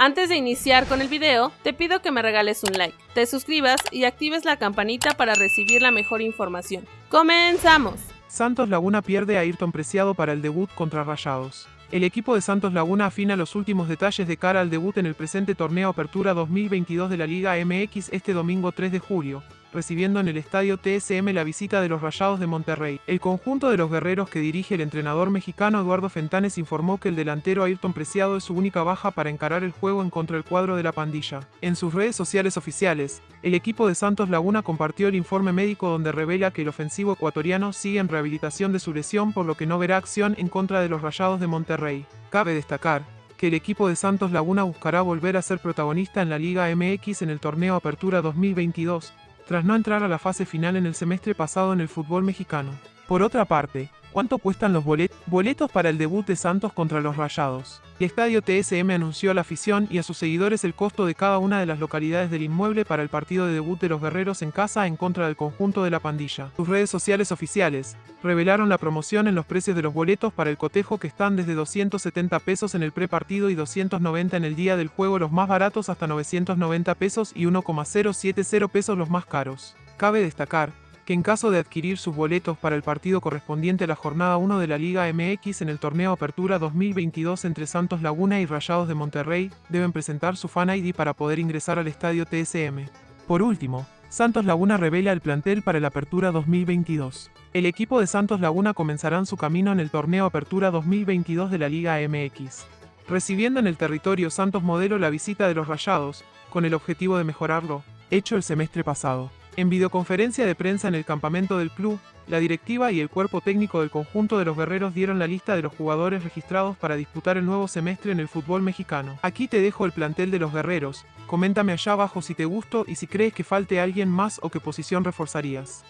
Antes de iniciar con el video, te pido que me regales un like, te suscribas y actives la campanita para recibir la mejor información. ¡Comenzamos! Santos Laguna pierde a Ayrton Preciado para el debut contra Rayados. El equipo de Santos Laguna afina los últimos detalles de cara al debut en el presente torneo Apertura 2022 de la Liga MX este domingo 3 de julio, recibiendo en el estadio TSM la visita de los Rayados de Monterrey. El conjunto de los guerreros que dirige el entrenador mexicano Eduardo Fentanes informó que el delantero Ayrton Preciado es su única baja para encarar el juego en contra del cuadro de la pandilla. En sus redes sociales oficiales, el equipo de Santos Laguna compartió el informe médico donde revela que el ofensivo ecuatoriano sigue en rehabilitación de su lesión por lo que no verá acción en contra de los Rayados de Monterrey. Cabe destacar, que el equipo de Santos Laguna buscará volver a ser protagonista en la Liga MX en el torneo Apertura 2022, tras no entrar a la fase final en el semestre pasado en el fútbol mexicano. Por otra parte, ¿Cuánto cuestan los boletos para el debut de Santos contra los Rayados? El estadio TSM anunció a la afición y a sus seguidores el costo de cada una de las localidades del inmueble para el partido de debut de los guerreros en casa en contra del conjunto de la pandilla. Sus redes sociales oficiales revelaron la promoción en los precios de los boletos para el cotejo que están desde 270 pesos en el prepartido y 290 en el día del juego los más baratos hasta 990 pesos y 1,070 pesos los más caros. Cabe destacar que en caso de adquirir sus boletos para el partido correspondiente a la jornada 1 de la Liga MX en el torneo Apertura 2022 entre Santos Laguna y Rayados de Monterrey, deben presentar su Fan ID para poder ingresar al estadio TSM. Por último, Santos Laguna revela el plantel para la Apertura 2022. El equipo de Santos Laguna comenzarán su camino en el torneo Apertura 2022 de la Liga MX, recibiendo en el territorio Santos Modelo la visita de los Rayados, con el objetivo de mejorarlo, hecho el semestre pasado. En videoconferencia de prensa en el campamento del club, la directiva y el cuerpo técnico del conjunto de los guerreros dieron la lista de los jugadores registrados para disputar el nuevo semestre en el fútbol mexicano. Aquí te dejo el plantel de los guerreros, coméntame allá abajo si te gustó y si crees que falte alguien más o qué posición reforzarías.